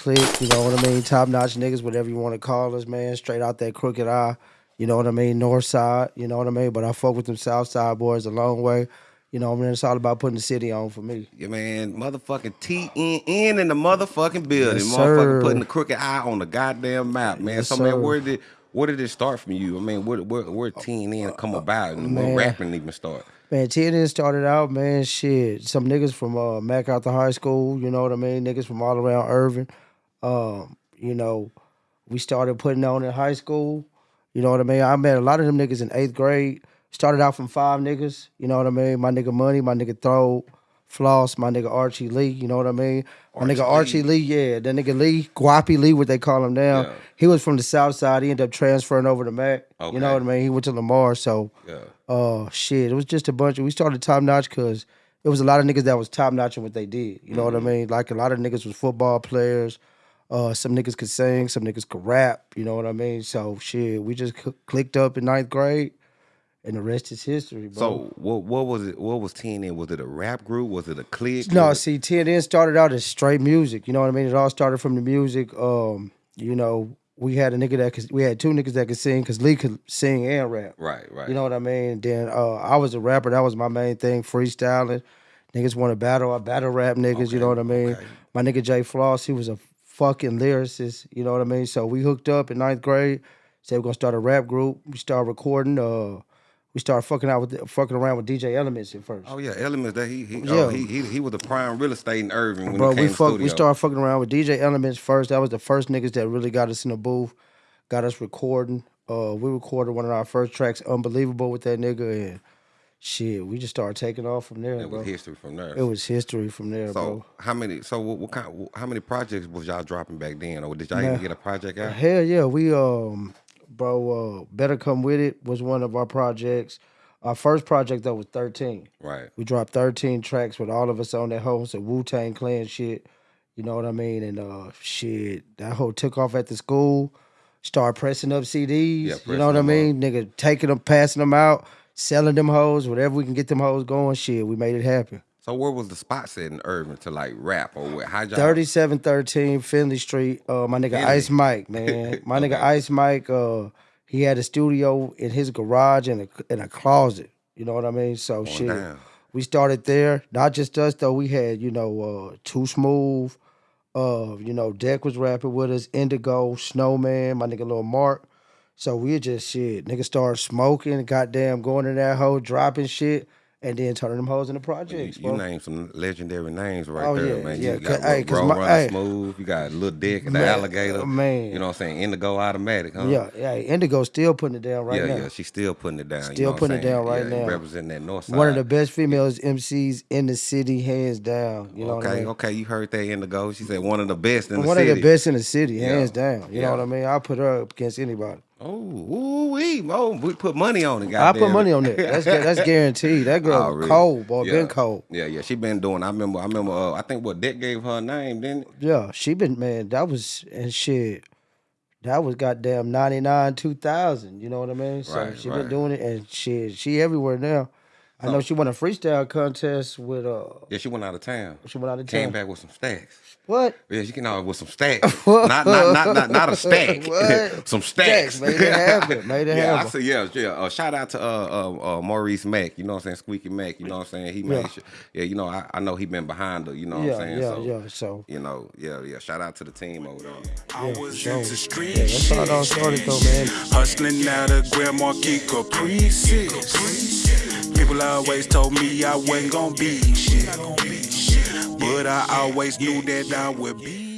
click, you know what I mean? Top notch niggas, whatever you want to call us, man. Straight out that crooked eye, you know what I mean? North side, you know what I mean? But I fuck with them South Side boys a long way. You know, I mean, it's all about putting the city on for me. Yeah, man, motherfucking TNN in the motherfucking building. Yes, motherfucking sir. putting the crooked eye on the goddamn map, man. Yes, so, man, where did where did it start from you? I mean, where where, where TNN come about and where rapping even start? Man, TNN started out, man, shit. Some niggas from uh, MacArthur High School, you know what I mean? Niggas from all around Irving. Um, you know, we started putting on in high school. You know what I mean? I met a lot of them niggas in eighth grade. Started out from five niggas, you know what I mean? My nigga Money, my nigga Throw, Floss, my nigga Archie Lee, you know what I mean? My nigga Archie Lee, yeah. That nigga Lee, Guapi Lee, what they call him now. Yeah. He was from the south side. He ended up transferring over to Mac. You know what I mean? He went to Lamar, so Yeah. uh shit, it was just a bunch of we started top notch because it was a lot of niggas that was top notch in what they did. You know what I mean? Like a lot of niggas was football players. Uh, some niggas could sing, some niggas could rap. You know what I mean? So shit, we just cl- clicked up in ninth grade, and the rest is history, bro. So what what was it? What was TNN? Was it a rap group? Was it a clique? No, see, TNN started out as straight music. You know what I mean? It all started from the music. Um, you know, we had a nigga that could, we had two niggas that could sing because Lee could sing and rap. right, right. You know what I mean? Then uh, I was a rapper. That was my main thing, freestyling. Niggas want to battle. I battle rap niggas. you know what I mean? okay. My nigga Jay Floss, he was a fucking lyricist. You know what I mean? So we hooked up in ninth grade. Said we're gonna start a rap group. We started recording. Uh, we started fucking out with fucking around with DJ Elements at first. Oh yeah, Elements that he he Yeah. oh, he, he he was the prime real estate in Irving when Bro, he came we fuck, studio. we started fucking around with DJ Elements first. That was the first niggas that really got us in the booth, got us recording. Uh, we recorded one of our first tracks, "Unbelievable," with that nigga, and shit, we just started taking off from there, It bro. was history from there. It was history from there, so bro. how many? So what, what kind? How many projects was y'all dropping back then, or did y'all even get a project out? Hell yeah, we um, bro, uh, better come with it was one of our projects. Our first project though was thirteen. Right. We dropped 13 tracks with all of us on that whole some Wu Tang Clan shit. You know what I mean? And uh shit, that whole took off at the school. Started pressing up CDs. Yeah, pressing you know what I mean? Nigga taking them, passing them out, selling them hoes, whatever we can get them hoes going. Shit, we made it happen. So where was the spot set in Irving to like rap or what? How y'all? 3713 Finley Street. Uh, my nigga Finley. Ice Mike, man. My nigga Ice Mike. Uh, he had a studio in his garage and a in a closet. You know what I mean? So shit, down. we started there. Not just us though. We had you know uh, Too Smooth. Uh, you know Deck was rapping with us. Indigo, Snowman, my nigga Lil Mark. So we just shit. Nigga started smoking, goddamn, going in that hole, dropping shit, and then turning them hoes into You, projects, you bro. named some legendary names right Oh, there, yeah, man. yeah, You got hey, Bro my- Run hey. Smooth. You got Lil Dick, and the alligator. man. You know what I'm saying? Indigo Automatic, huh? Yeah, yeah. Indigo still putting it down right yeah, now. yeah. She's still putting it down. you Still know what I'm putting it down right Yeah, now. Representing that north side. One of the best females MCs in the city, hands down. You know okay, what I mean? okay. You heard that Indigo. She said one of the best in the One city. One of the best in the city, Yeah. hands down. You Yeah. know what I mean? I put her up against anybody. Oh, ooh, wee. Oh, we put money on it. I put money on it. That's gu- that's guaranteed. That girl Oh, really? cold, boy, yeah. been cold. Yeah, yeah. She been doing. I remember. I remember. Uh, I think what Dick gave her a name, didn't it? Yeah, she been man. That was and shit. That was goddamn ninety nine two thousand. You know what I mean? So Right, she right. been doing it and shit. She everywhere now. I know she won a freestyle contest with uh. Yeah, she went out of town. She went out of town. Came town. back with some stacks. What? Yeah, she came out with some stacks. not, not, not, not, not a stack. What? some stacks. Stacks, made it happen, made it yeah, I happen. said, yeah, yeah. Uh, shout out to uh, uh, uh, Maurice Mack. You know what I'm saying? Squeaky Mac. You know what I'm saying? He made Yeah. sure. Yeah, you know, I, I know he been behind her. You know what Yeah, I'm saying? yeah, so, yeah. So You know, yeah, yeah. Shout out to the team over there. I was sure. into street yeah, that's how it all started though, man. Hustling out of Grand Marquis Caprices. People always told me I wasn't gonna be shit. But I always knew that I would be